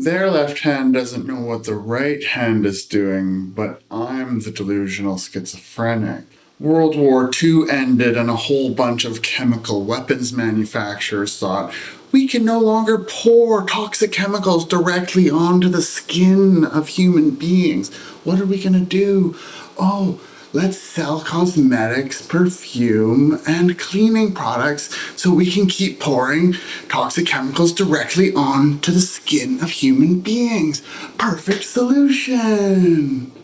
Their left hand doesn't know what the right hand is doing, but I'm the delusional schizophrenic. World War II ended and a whole bunch of chemical weapons manufacturers thought we can no longer pour toxic chemicals directly onto the skin of human beings. What are we gonna do? Oh, let's sell cosmetics, perfume, and cleaning products so we can keep pouring toxic chemicals directly onto the skin of human beings. Perfect solution.